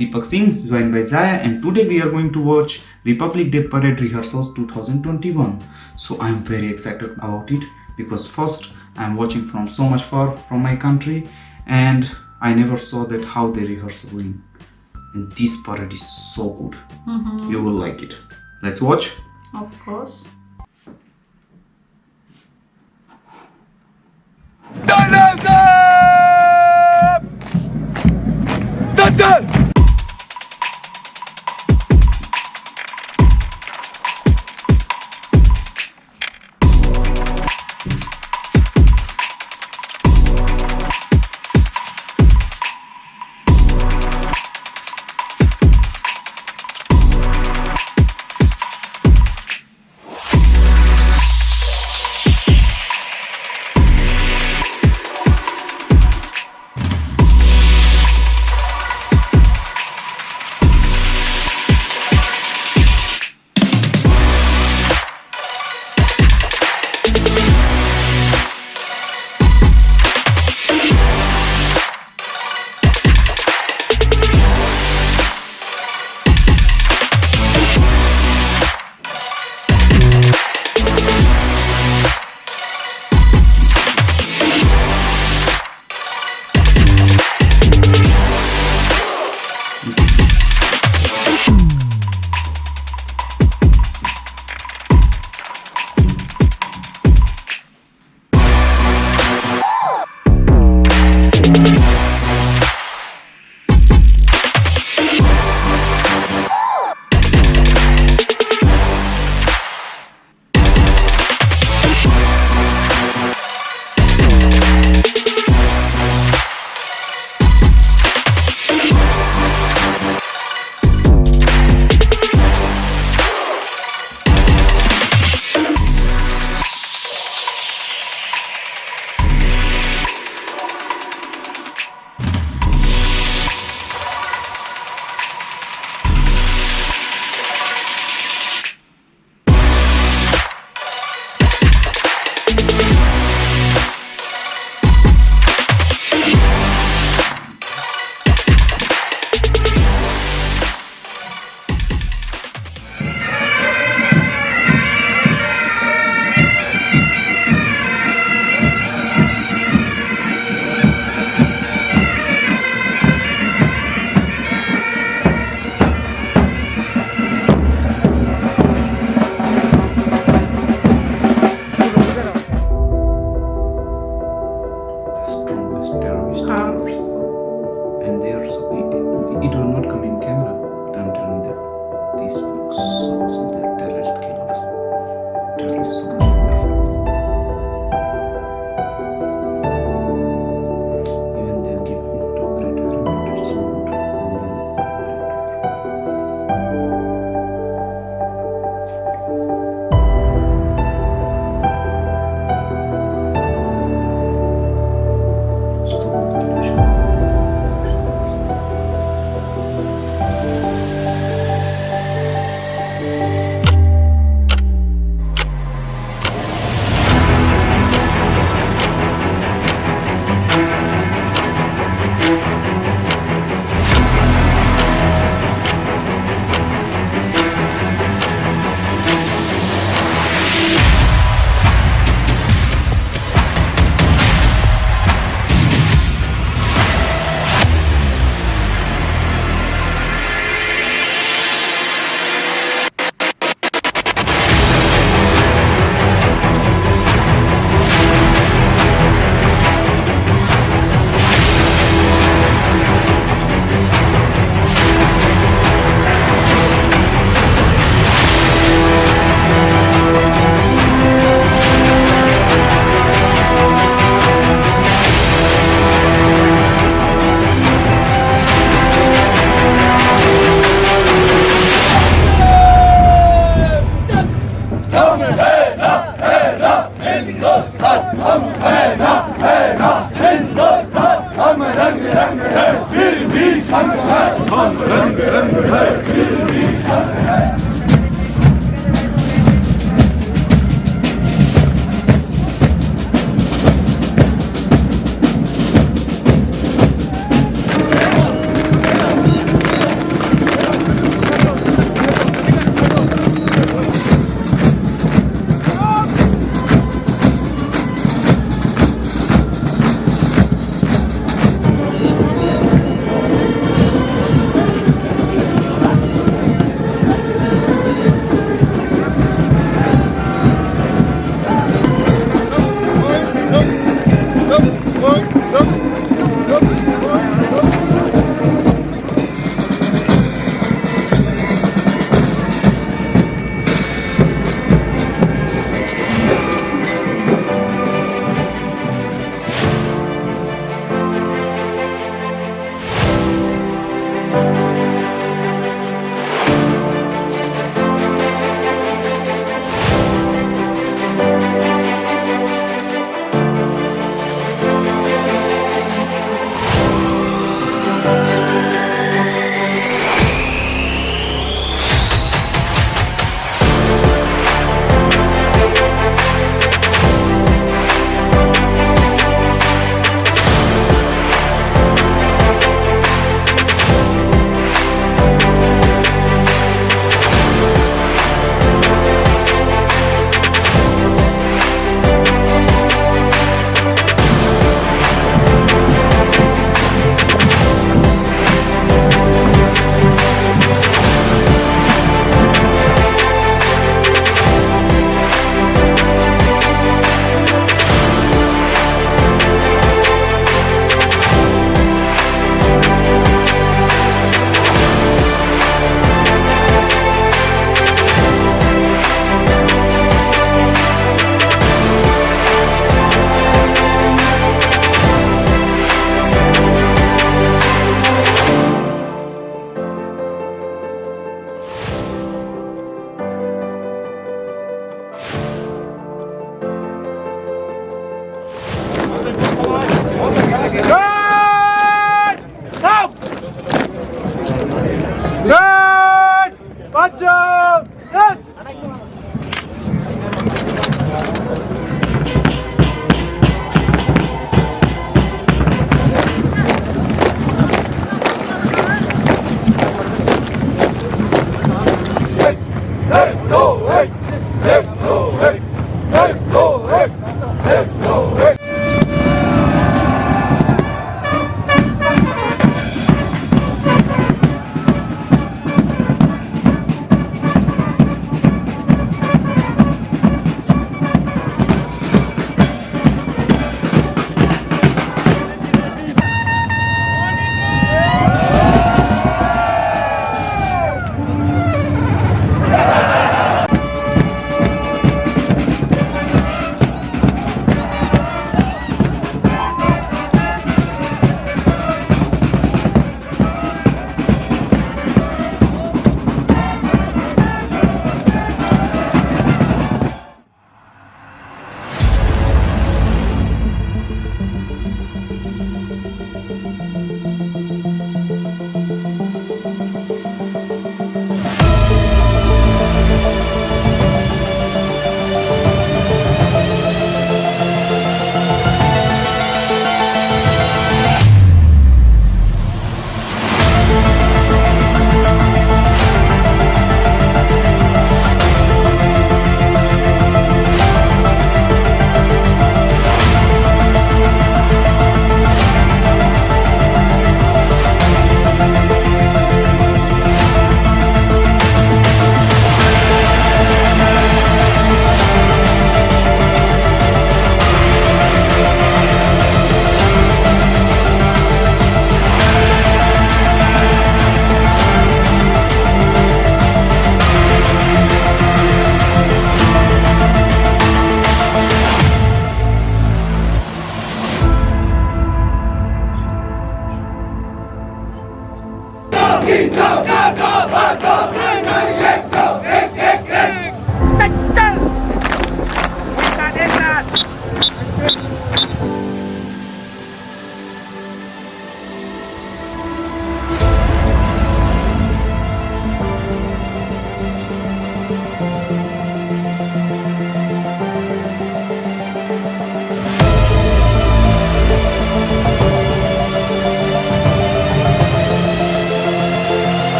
Deepak Singh, joined by Zaya, and today we are going to watch Republic Day Parade Rehearsals 2021. So I'm very excited about it because first I'm watching from so much far from my country and I never saw that how they rehearse going. And this parade is so good. Mm-hmm. You will like it. Let's watch. Of course. The strongest terrorist Cars. and they are so it, it will not come in camera. But i'm telling that this looks so awesome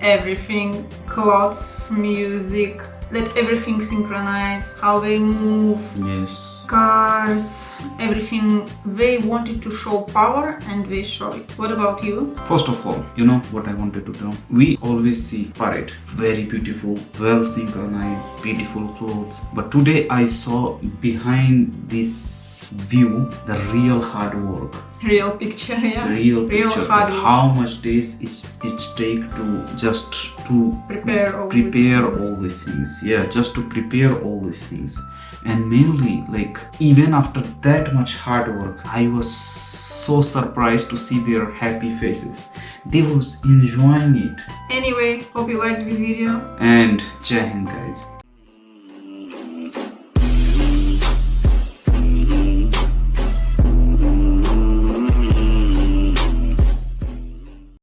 everything, clothes, music, let everything synchronize, how they move, Yes. cars, everything. They wanted to show power and they show it. What about you? First of all, you know what I wanted to tell? We always see parade, very beautiful, well synchronized, beautiful clothes. But today I saw behind this view the real hard work, Real picture, yeah. real picture, hard work. how much days it's it's take to just to Prepare all these prepare things. all these things. Yeah, just to prepare all these things. And mainly, like even after that much hard work, I was so surprised to see their happy faces. They was enjoying it. Anyway, hope you liked the video. And Jai Hind guys.